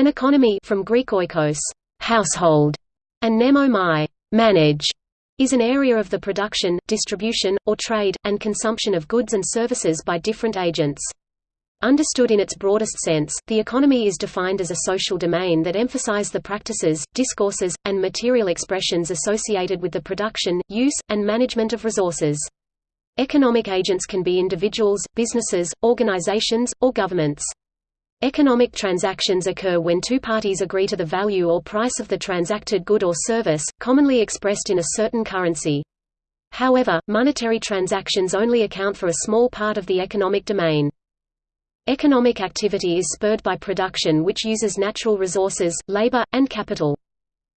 An economy from Greek oikos, household, and nemomai, manage, is an area of the production, distribution, or trade, and consumption of goods and services by different agents. Understood in its broadest sense, the economy is defined as a social domain that emphasize the practices, discourses, and material expressions associated with the production, use, and management of resources. Economic agents can be individuals, businesses, organizations, or governments. Economic transactions occur when two parties agree to the value or price of the transacted good or service, commonly expressed in a certain currency. However, monetary transactions only account for a small part of the economic domain. Economic activity is spurred by production which uses natural resources, labor, and capital.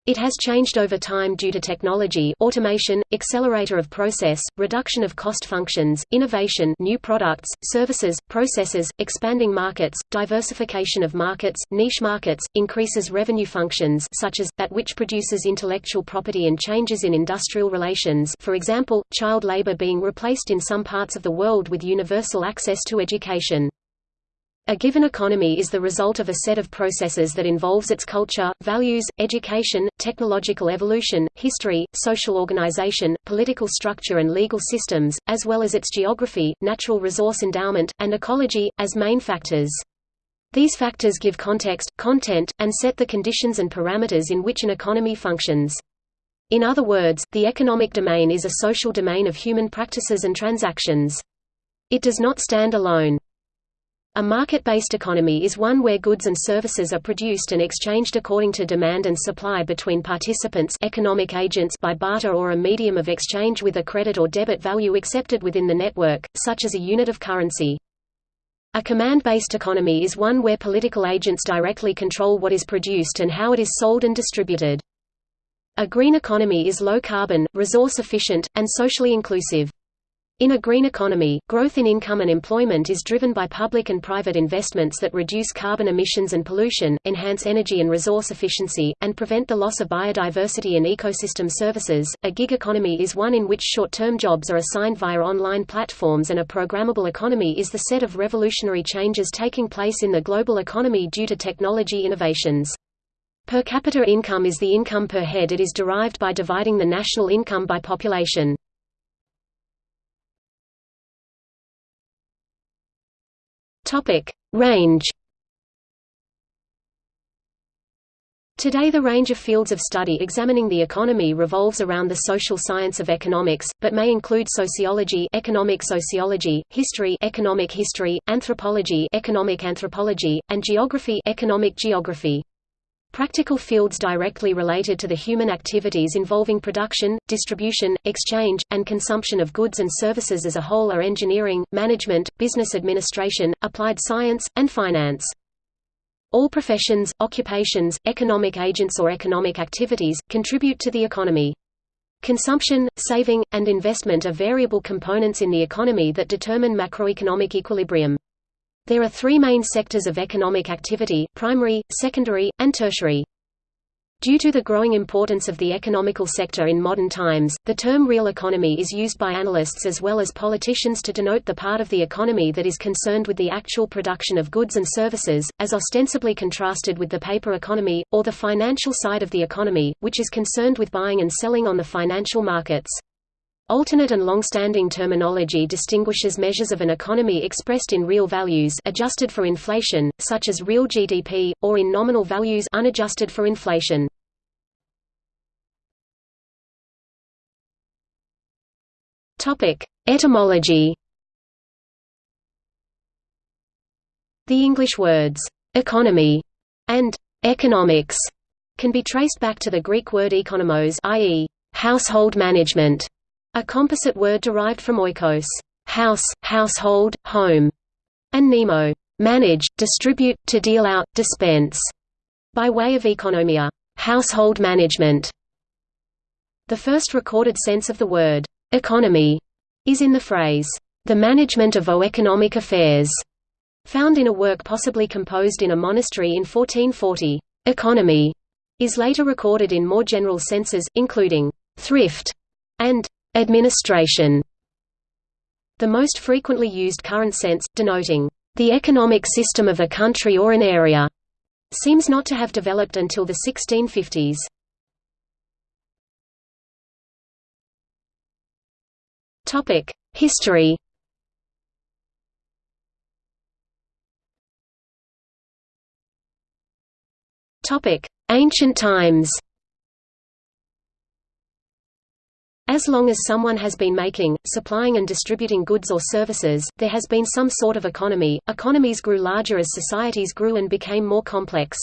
It has changed over time due to technology automation, accelerator of process, reduction of cost functions, innovation new products, services, processes, expanding markets, diversification of markets, niche markets, increases revenue functions such as, that which produces intellectual property and changes in industrial relations for example, child labor being replaced in some parts of the world with universal access to education. A given economy is the result of a set of processes that involves its culture, values, education, technological evolution, history, social organization, political structure and legal systems, as well as its geography, natural resource endowment, and ecology, as main factors. These factors give context, content, and set the conditions and parameters in which an economy functions. In other words, the economic domain is a social domain of human practices and transactions. It does not stand alone. A market-based economy is one where goods and services are produced and exchanged according to demand and supply between participants economic agents by barter or a medium of exchange with a credit or debit value accepted within the network, such as a unit of currency. A command-based economy is one where political agents directly control what is produced and how it is sold and distributed. A green economy is low carbon, resource efficient, and socially inclusive. In a green economy, growth in income and employment is driven by public and private investments that reduce carbon emissions and pollution, enhance energy and resource efficiency, and prevent the loss of biodiversity and ecosystem services. A gig economy is one in which short-term jobs are assigned via online platforms and a programmable economy is the set of revolutionary changes taking place in the global economy due to technology innovations. Per capita income is the income per head it is derived by dividing the national income by population. Range. Today the range of fields of study examining the economy revolves around the social science of economics, but may include sociology economic sociology, history economic history, anthropology economic anthropology, and geography economic geography. Practical fields directly related to the human activities involving production, distribution, exchange, and consumption of goods and services as a whole are engineering, management, business administration, applied science, and finance. All professions, occupations, economic agents or economic activities, contribute to the economy. Consumption, saving, and investment are variable components in the economy that determine macroeconomic equilibrium. There are three main sectors of economic activity, primary, secondary, and tertiary. Due to the growing importance of the economical sector in modern times, the term real economy is used by analysts as well as politicians to denote the part of the economy that is concerned with the actual production of goods and services, as ostensibly contrasted with the paper economy, or the financial side of the economy, which is concerned with buying and selling on the financial markets. Alternate and long-standing terminology distinguishes measures of an economy expressed in real values adjusted for inflation, such as real GDP, or in nominal values unadjusted for inflation. Etymology The English words, economy and economics can be traced back to the Greek word oikonomos i.e., household management, a composite word derived from oikos house, household, home, and nemo manage, distribute, to deal out, dispense, by way of oikonomia household management. The first recorded sense of the word economy is in the phrase the management of economic affairs, found in a work possibly composed in a monastery in 1440. Economy is later recorded in more general senses, including thrift and Administration. The most frequently used current sense, denoting the economic system of a country or an area, seems not to have developed until the 1650s. Topic: History. Topic: Ancient times As long as someone has been making, supplying and distributing goods or services, there has been some sort of economy. Economies grew larger as societies grew and became more complex.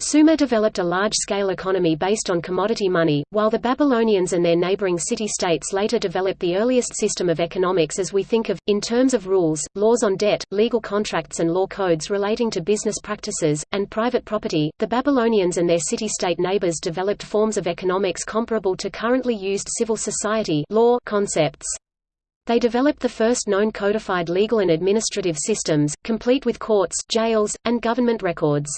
Sumer developed a large-scale economy based on commodity money, while the Babylonians and their neighboring city-states later developed the earliest system of economics as we think of, in terms of rules, laws on debt, legal contracts and law codes relating to business practices, and private property. The Babylonians and their city-state neighbors developed forms of economics comparable to currently used civil society law concepts. They developed the first known codified legal and administrative systems, complete with courts, jails, and government records.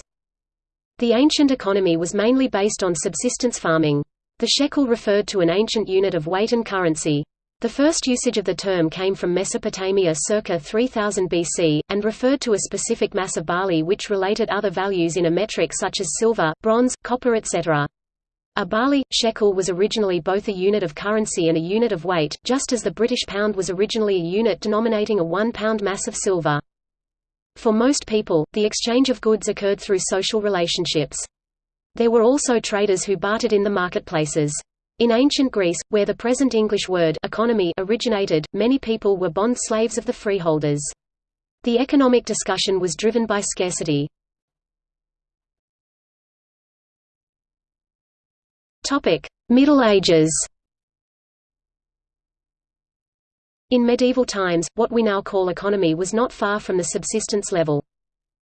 The ancient economy was mainly based on subsistence farming. The shekel referred to an ancient unit of weight and currency. The first usage of the term came from Mesopotamia circa 3000 BC, and referred to a specific mass of barley which related other values in a metric such as silver, bronze, copper etc. A barley, shekel was originally both a unit of currency and a unit of weight, just as the British pound was originally a unit denominating a one-pound mass of silver. For most people, the exchange of goods occurred through social relationships. There were also traders who bartered in the marketplaces. In ancient Greece, where the present English word economy originated, many people were bond slaves of the freeholders. The economic discussion was driven by scarcity. Middle Ages In medieval times, what we now call economy was not far from the subsistence level.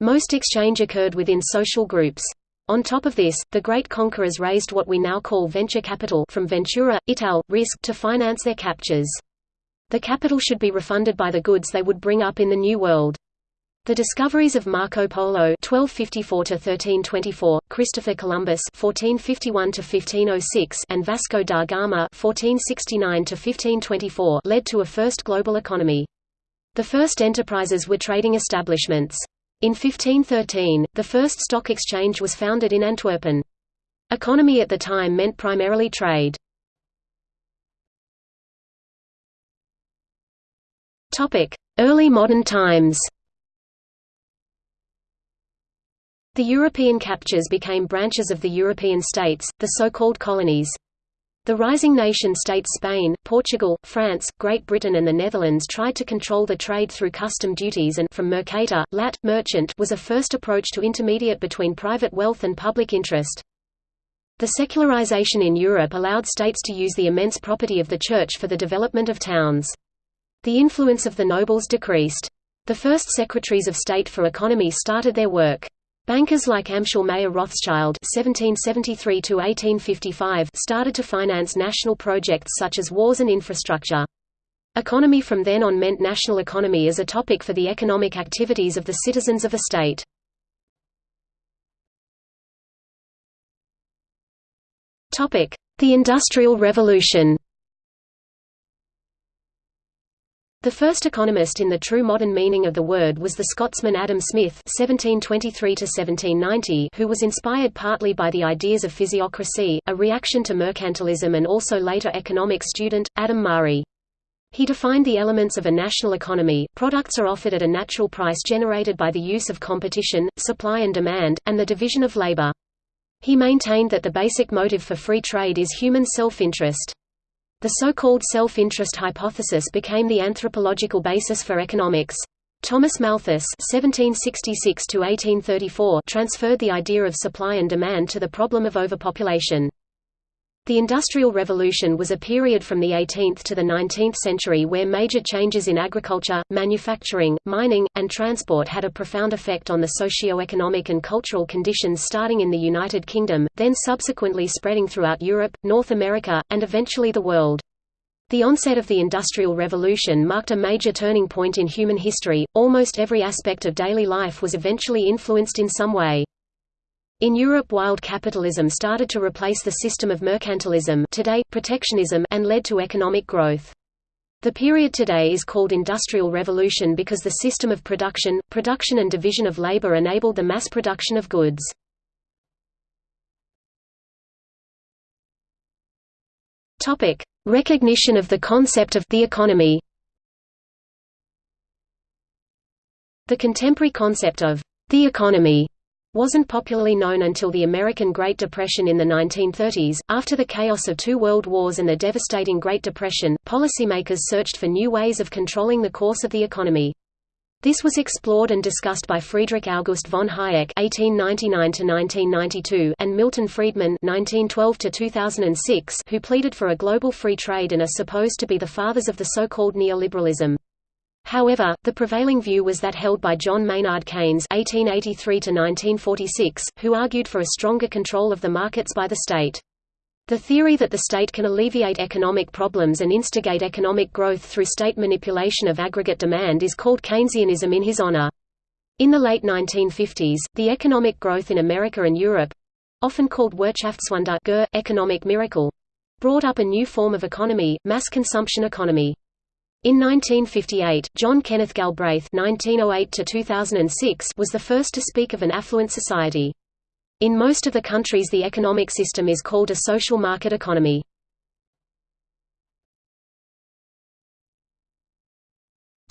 Most exchange occurred within social groups. On top of this, the great conquerors raised what we now call venture capital from ventura, ital, risk to finance their captures. The capital should be refunded by the goods they would bring up in the New World. The discoveries of Marco Polo (1254–1324), Christopher Columbus (1451–1506), and Vasco da Gama (1469–1524) led to a first global economy. The first enterprises were trading establishments. In 1513, the first stock exchange was founded in Antwerpen. Economy at the time meant primarily trade. Early modern times. The European captures became branches of the European states, the so-called colonies. The rising nation-states Spain, Portugal, France, Great Britain and the Netherlands tried to control the trade through custom duties and from mercator, lat, merchant was a first approach to intermediate between private wealth and public interest. The secularization in Europe allowed states to use the immense property of the Church for the development of towns. The influence of the nobles decreased. The first secretaries of state for economy started their work. Bankers like Amschel Mayer Rothschild (1773–1855) started to finance national projects such as wars and infrastructure. Economy from then on meant national economy as a topic for the economic activities of the citizens of a state. Topic: The Industrial Revolution. The first economist in the true modern meaning of the word was the Scotsman Adam Smith (1723–1790), who was inspired partly by the ideas of physiocracy, a reaction to mercantilism, and also later economic student Adam Murray. He defined the elements of a national economy. Products are offered at a natural price generated by the use of competition, supply and demand, and the division of labor. He maintained that the basic motive for free trade is human self-interest. The so-called self-interest hypothesis became the anthropological basis for economics. Thomas Malthus (1766–1834) transferred the idea of supply and demand to the problem of overpopulation. The Industrial Revolution was a period from the 18th to the 19th century where major changes in agriculture, manufacturing, mining, and transport had a profound effect on the socio-economic and cultural conditions starting in the United Kingdom, then subsequently spreading throughout Europe, North America, and eventually the world. The onset of the Industrial Revolution marked a major turning point in human history, almost every aspect of daily life was eventually influenced in some way. In Europe wild capitalism started to replace the system of mercantilism today, protectionism and led to economic growth. The period today is called Industrial Revolution because the system of production, production and division of labor enabled the mass production of goods. Recognition of the concept of the economy. The contemporary concept of the economy wasn't popularly known until the American Great Depression in the 1930s. After the chaos of two world wars and the devastating Great Depression, policymakers searched for new ways of controlling the course of the economy. This was explored and discussed by Friedrich August von Hayek (1899–1992) and Milton Friedman (1912–2006), who pleaded for a global free trade and are supposed to be the fathers of the so-called neoliberalism. However, the prevailing view was that held by John Maynard Keynes (1883–1946), who argued for a stronger control of the markets by the state. The theory that the state can alleviate economic problems and instigate economic growth through state manipulation of aggregate demand is called Keynesianism in his honor. In the late 1950s, the economic growth in America and Europe—often called Wirtschaftswunder economic miracle, brought up a new form of economy, mass consumption economy. In 1958, John Kenneth Galbraith (1908–2006) was the first to speak of an affluent society. In most of the countries the economic system is called a social market economy.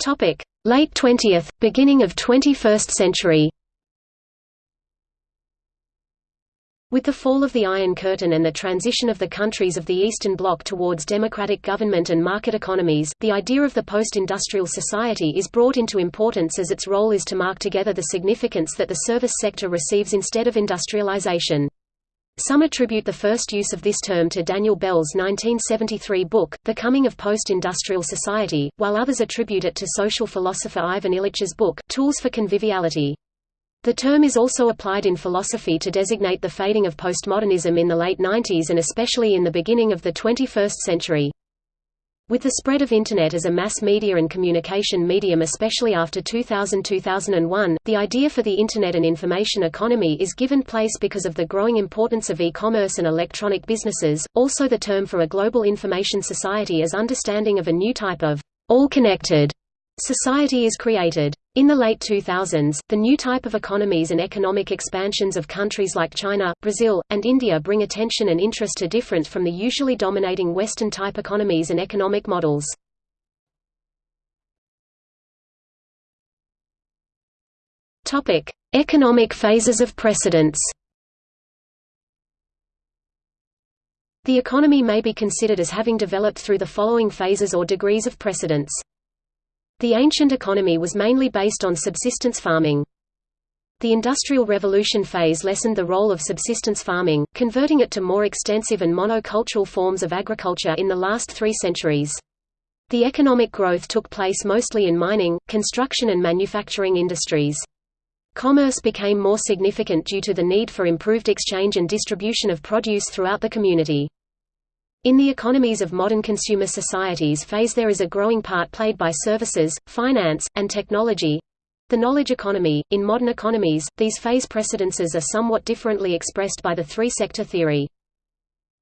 Topic: Late 20th, beginning of 21st century With the fall of the Iron Curtain and the transition of the countries of the Eastern Bloc towards democratic government and market economies, the idea of the post-industrial society is brought into importance as its role is to mark together the significance that the service sector receives instead of industrialization. Some attribute the first use of this term to Daniel Bell's 1973 book, The Coming of Post-Industrial Society, while others attribute it to social philosopher Ivan Illich's book, Tools for Conviviality. The term is also applied in philosophy to designate the fading of postmodernism in the late 90s and especially in the beginning of the 21st century. With the spread of Internet as a mass media and communication medium especially after 2000–2001, the idea for the Internet and information economy is given place because of the growing importance of e-commerce and electronic businesses, also the term for a global information society as understanding of a new type of all-connected society is created. In the late 2000s, the new type of economies and economic expansions of countries like China, Brazil, and India bring attention and interest to different from the usually dominating Western-type economies and economic models. Economic phases of precedence The economy may be considered as having developed through the following phases or degrees of precedence. The ancient economy was mainly based on subsistence farming. The Industrial Revolution phase lessened the role of subsistence farming, converting it to more extensive and monocultural forms of agriculture in the last three centuries. The economic growth took place mostly in mining, construction and manufacturing industries. Commerce became more significant due to the need for improved exchange and distribution of produce throughout the community. In the economies of modern consumer societies phase there is a growing part played by services, finance, and technology. The knowledge economy. In modern economies, these phase precedences are somewhat differently expressed by the three-sector theory.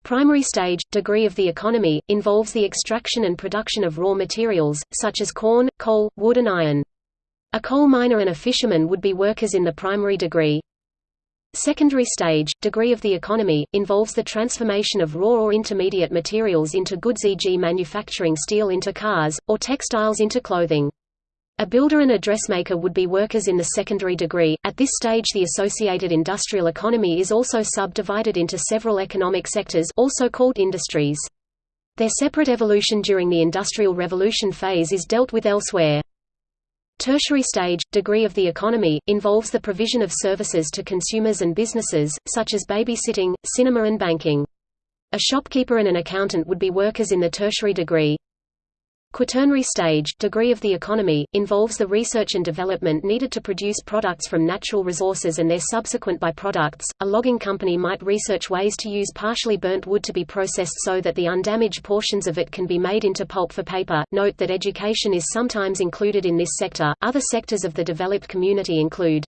Primary stage, degree of the economy, involves the extraction and production of raw materials, such as corn, coal, wood and iron. A coal miner and a fisherman would be workers in the primary degree. Secondary stage, degree of the economy, involves the transformation of raw or intermediate materials into goods e.g. manufacturing steel into cars, or textiles into clothing. A builder and a dressmaker would be workers in the secondary degree. At this stage the associated industrial economy is also subdivided into several economic sectors also called industries. Their separate evolution during the Industrial Revolution phase is dealt with elsewhere. Tertiary stage, degree of the economy, involves the provision of services to consumers and businesses, such as babysitting, cinema and banking. A shopkeeper and an accountant would be workers in the tertiary degree. Quaternary stage, degree of the economy, involves the research and development needed to produce products from natural resources and their subsequent byproducts. A logging company might research ways to use partially burnt wood to be processed so that the undamaged portions of it can be made into pulp for paper. Note that education is sometimes included in this sector. Other sectors of the developed community include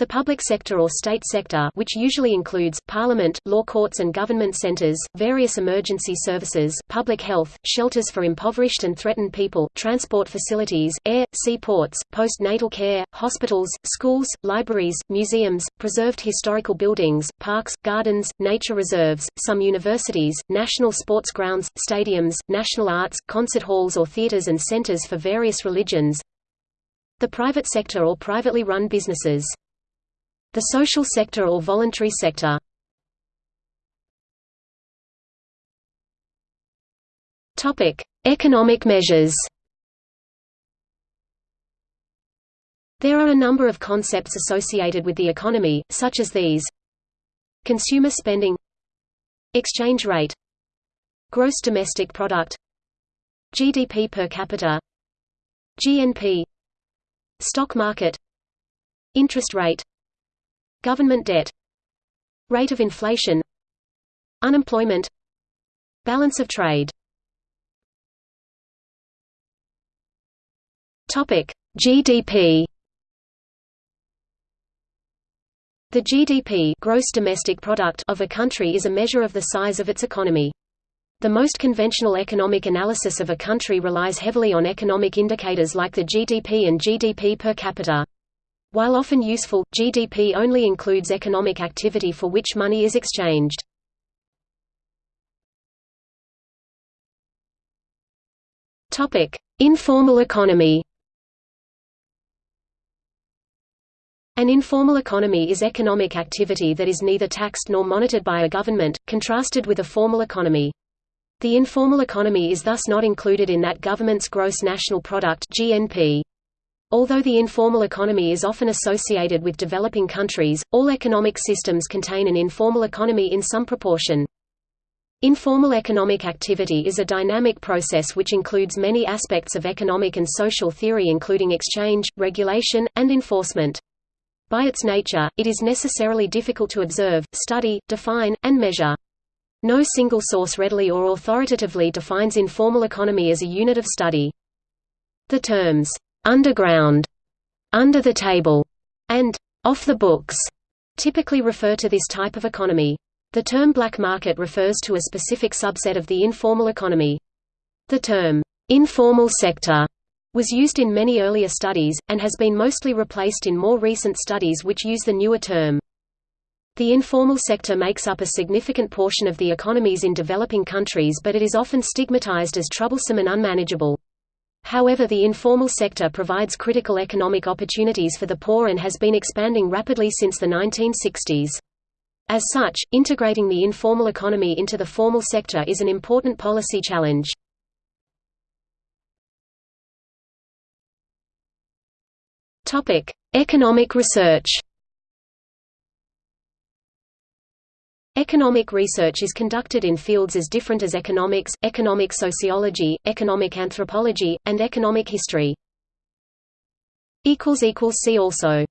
The public sector or state sector which usually includes, parliament, law courts and government centers, various emergency services, public health, shelters for impoverished and threatened people, transport facilities, air, sea ports, postnatal care, hospitals, schools, libraries, museums, preserved historical buildings, parks, gardens, nature reserves, some universities, national sports grounds, stadiums, national arts, concert halls or theaters and centers for various religions. The private sector or privately run businesses. The social sector or voluntary sector. Economic measures. There are a number of concepts associated with the economy, such as these. Consumer spending. Exchange rate. Gross domestic product. GDP per capita. GNP Stock market. Interest rate Government debt Rate of inflation Unemployment Balance of trade GDP. The GDP gross domestic product of a country is a measure of the size of its economy. The most conventional economic analysis of a country relies heavily on economic indicators like the GDP and GDP per capita. While often useful, GDP only includes economic activity for which money is exchanged. Topic: Informal economy. An informal economy is economic activity that is neither taxed nor monitored by a government, contrasted with a formal economy. The informal economy is thus not included in that government's gross national product (GNP). Although the informal economy is often associated with developing countries, all economic systems contain an informal economy in some proportion. Informal economic activity is a dynamic process which includes many aspects of economic and social theory including exchange, regulation, and enforcement. By its nature, it is necessarily difficult to observe, study, define, and measure. No single source readily or authoritatively defines informal economy as a unit of study. The terms, underground, under the table, and off the books typically refer to this type of economy. The term black market refers to a specific subset of the informal economy. The term informal sector was used in many earlier studies, and has been mostly replaced in more recent studies which use the newer term. The informal sector makes up a significant portion of the economies in developing countries but it is often stigmatized as troublesome and unmanageable. However the informal sector provides critical economic opportunities for the poor and has been expanding rapidly since the 1960s. As such, integrating the informal economy into the formal sector is an important policy challenge. Economic research Economic research is conducted in fields as different as economics, economic sociology, economic anthropology, and economic history. See also